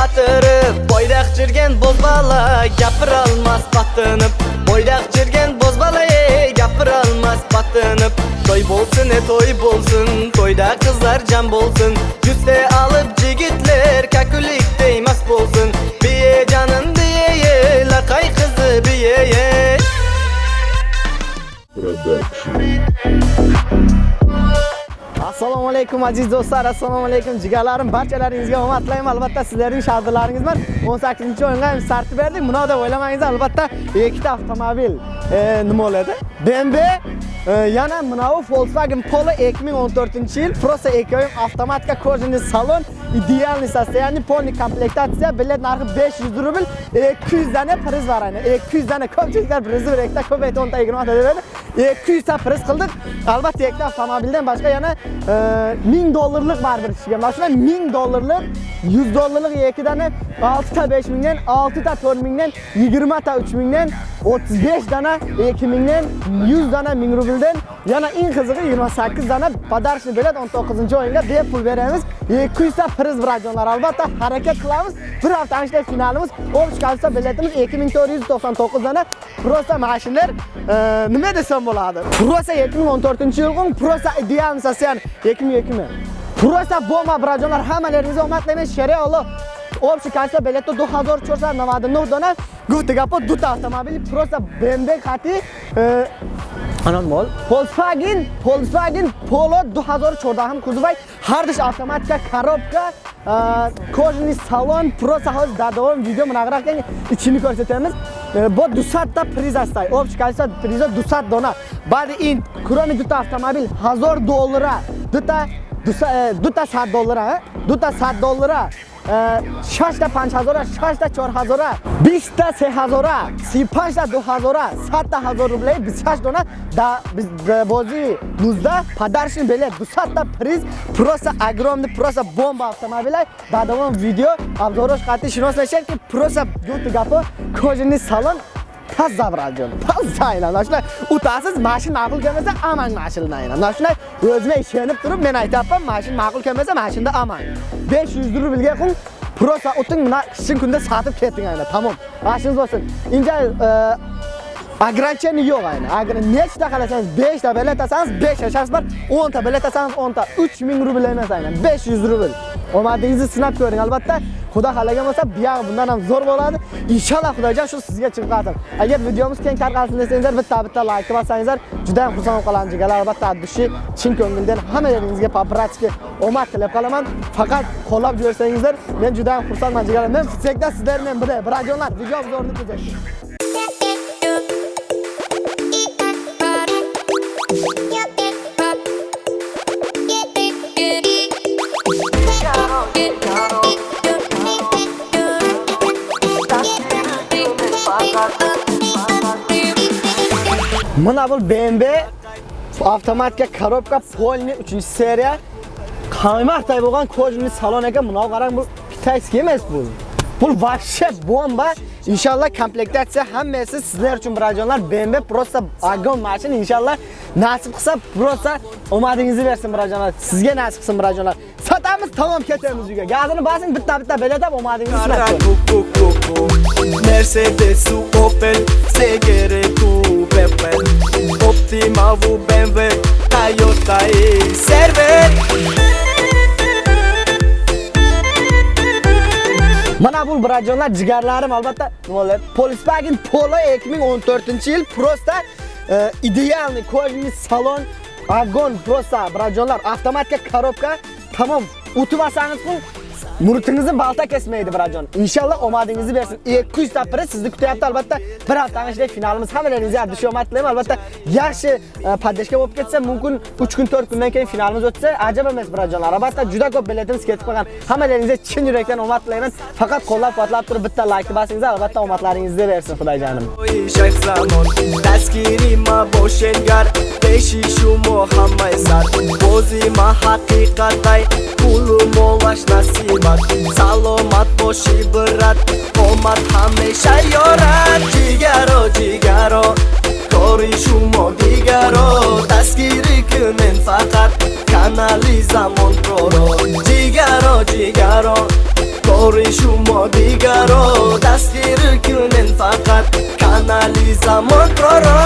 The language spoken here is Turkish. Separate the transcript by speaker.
Speaker 1: қатырып бойдақ жүрген бозбала Япыр алмас батынып бойдақ жүрген бозбала бала, япыра алмас батынып той болсын ә той болсын тойда қыздар жан болсын. Жүсте алып жігітлер Кәкілік деймас болсын. Бие жанын бие е, лақай қызы бие е Продакшн Продакшн. assalomu alaykum aziz do'stlar assalomu alaykum jigarlarim barchalaringizga omad tilayman albatta sizlarning shardilaringiz bor 18 o'yinga ham start berdik buni deb o'ylamangizlar albatta ikkita avtomobil e, nima bo'ladi bmw e, yana mana bu volkswagen polo 2014 yil просто ikkovim avtomatika кожаный salon idealniy состояние полный komplektatsiya bilet narxi 500 rubl 200 dana priz var ayni 200 dana ko'pchiliklar prizni bir ikkita ko'p aytib 10 ta 20 ta dedi 200 ta priz qildik. Albatta ikkita avtomobildan boshqa yana 1000 dollarlik bor bir ishiga. Mana shuna 1000 dollarlik, 100 dollarlik ikkidani 6 ta 5000 dan, 6 ta 4000 dan, 20 ta 3000 dan, 35 dana 2000 dan, 100 dana 1000 rubldan, yana eng qizig'i 28 dana podarchni bilet 19-o'yinga bepul beramiz. 200 ta priz birajonlar. Albatta harakat qilamiz. Bir hafta anishda finalimiz 13 kalsa biletimiz 2499 dana. Prosta mashinalar nima desam bo'ladi просто 2014 yilgi просто idealniy soстояние 2002 просто bomba birajonlar hammalaringizga omad tilayman shariy Alloh Общий количество билетов 2499 дона. Гуфта гапо дута автомобили просто BMW хати Анон мол. Volkswagen, Volkswagen Polo 2014 кузовай. Ҳардаш автоматика, коробка, кожаный салон, просто ҳоз дар давом видео мунағара кунем, ичини көрсетamiz. Бо 200 та приз астай. Общий количество приза 200 дона. Баъди ин, кроме дута автомобил 1000 доллара. Дута дута 100 доллара, дута 100 доллара. Э, шашта панҷҳазора шашта чорҳазора биста сеҳазора сипанҷта дуҳазора садта ҳазор рубле бисҳашт дона да бозии нузда падаршин беле. Дусадта приз просто огромный просто бомба автомобилай. Баъдавон видео обзорош қатъӣ шинос мешавед ки просто гуту гапо кожини салон таза браҷон таза айна нашна утасиз машин маъқул келмаса аман машин mana shunday o'zimga ishonib turib men aytyapman mashin ma'qul kelmasa mashinda aman 500 rublga qung prosa o'ting mana shin kunda sotib keting ayna tamom mashinangiz bo'lsin inja ограничение yo'q ayni nechta qalasangiz 5 ta bilet olsangiz 5 yashangiz bor 10 ta bilet olsangiz 10 ta 3000 rubl emas aynan 500 rubl. Omadingizni sinab ko'ring albatta. Xudo xalagan bo'lsa buyog'i bundan ham zo'r bo'ladi. Inshaalloh xudojon shu sizga chiqarsin agar videomiz keng tarqalsin desangizlar bitta bitta laykni bossangizlar juda ham xursand qolamiz jigarlar albatta dushi chin ko'ngildan hammalaringizga братски omad tilab qolaman. Faqat qo'llab yuborsangizlar men juda ham xursandman jigarlar men fitsekda sizlar bilan birga birajonlar video obzorini Mana bu BMW avtomatika korobka polni 3-seriya qaymaqday bo'lgan kojni salon ekan. Buni qarang bu kitayskiy emas bu. Bu вообще bomba. Inshaalloh komplektatsiya hammasi sizlar uchun birajonlar BMW просто огонь mashina inshaalloh nasib qilsa просто omadingizni bersin birajonlar. Sizga nasib qilsin birajonlar. Sotamiz, tamom ketamiz uyga. Gazini basing, bitta bitta belada omadingizni sinab.
Speaker 2: Mercedes, Opel, Segere, Plymouth, BMW, Toyota y Servet.
Speaker 1: Mana bu brajonlar jigarlarim albatta. Nimalar Volkswagen Polo 2014-yil prosta e, idealni kojni salon agon prosta brajonlar avtomatik korobka tamom o'tibasangiz bu Murtingizni balta kesmaydi birajon. Inshaalloh omadingizni bersin. 200 ta priz sizni kutyapti albatta. Bir hafta ichida finalimiz hammalaringizga dush omad tilayman. Albatta yaxshi e, podдержка bo'lib ketsa, mumkin 3 kun 4 kundan keyin finalimiz o'tsa, ajab emas birajonlar. Albatta juda ko'p biletimiz ketib qolgan. Hammalaringizga chin yurakdan omad tilayman. Faqat qo'llab-quvvatlab turib bitta like bosingizlar, albatta omadlaringizni bersin, xudojonim.
Speaker 2: Shayx zamon, dastgiri ma boshengar, peshi shumo sar. Bo'zi ma haqiqatay, pulu molash nasib омад саломат бошӣ бират омад ҳамеша ёрат ҷигаро ҷигаро кори шумо дигаро дастгирӣ кунен фақат канали замонпроро ҷигаро ҷигаро кори шумо дигаро дастгирӣ кунен фақат канали замонпроро